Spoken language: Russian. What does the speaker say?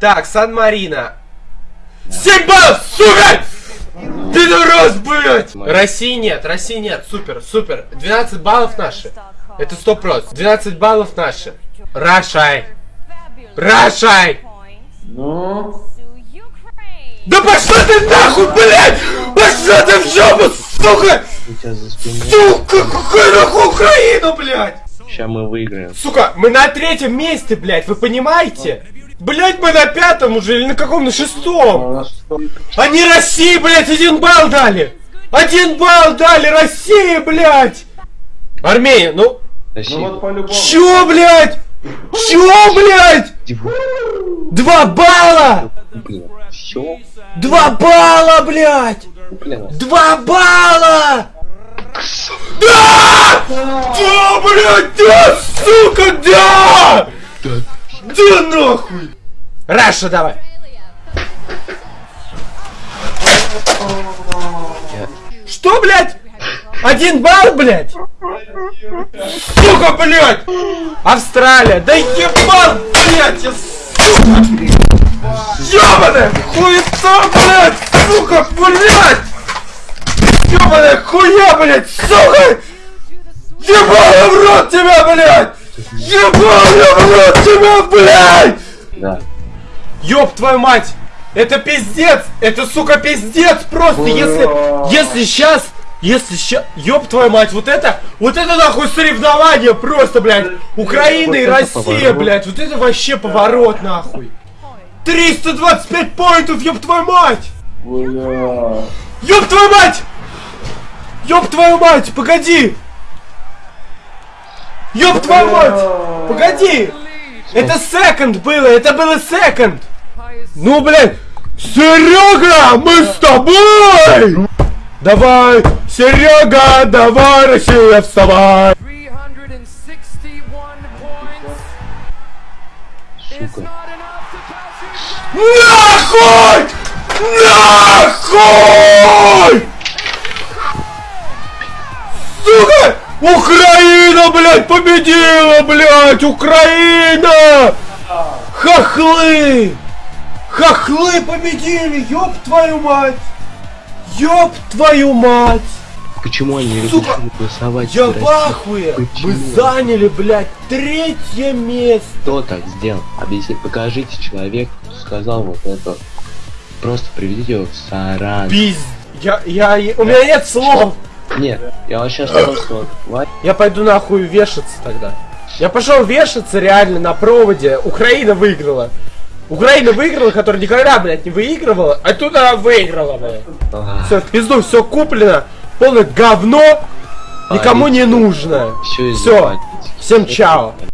Так, Сан-Марино. 7 баллов, сука! Пидорас, блядь! России нет, России нет, супер, супер. 12 баллов наши. Это 100 просто. 12 баллов наши. Рашай. Рашай! Ну? Да пошла ты нахуй, блядь! Пошла ты в жопу, сука! Сука, какая нахуй Украина, блядь! Сейчас мы выиграем. Сука, мы на третьем месте, блядь, вы понимаете? Блядь, мы на пятом уже или на каком? На шестом? Они России, блядь, один балл дали! Один балл дали России, блядь! Армения, ну... Россия. Ну вот по-любому. Чё, блядь? Чё, блядь? Два балла! Два балла, блядь! Блин, Два балла! Да! Да, блядь, да, сука, да! Да нахуй! Раша, давай! Что, блядь? Один балл, блядь? Сука, блядь! Австралия! Да ебал, блядь, я, сука! Ёбаная хуета, блядь! Сука, блядь! Ёбаная хуя, блядь, сука! Ебал в рот тебя, блядь! Ебал в рот тебя, блядь! да. Ёб твою мать! Это пиздец! Это, сука, пиздец просто! Если, если сейчас, если сейчас, ёб твою мать, вот это, вот это нахуй соревнование просто, блядь! Украина и Вот Россия, поворот. блядь! Вот это вообще поворот, нахуй! 325 поинтов, ёб твою мать! Бля. Ёб твою мать! Ёб твою мать, погоди! Ёб твою мать! Погоди! Это секонд было, это было секонд! Ну, блядь! Серега, мы с тобой! Давай, Серега, давай, Россия, вставай! 361 points is Сука. Нахуй! Нахуй! Сука! Украина, блядь, победила, блядь! Украина! Хохлы! Хохлы победили! Ёб твою мать! Ёб твою мать! Почему они разрешили голосовать? Я в ахуе! Мы заняли, блядь, третье место! Кто так сделал? Объясните, покажите человек, сказал вот это. Просто приведите его в Саран. Пиз... Я, я, у меня нет слов! Нет, я просто... Ва- Я пойду нахуй вешаться тогда. Я пошел вешаться реально на проводе. Украина выиграла. Украина выиграла, которая никогда, блядь, не выигрывала, а тут она выиграла, блядь. А, Все, в пизду, все куплено. Полное говно. Никому не нужно. Все. Всем чао.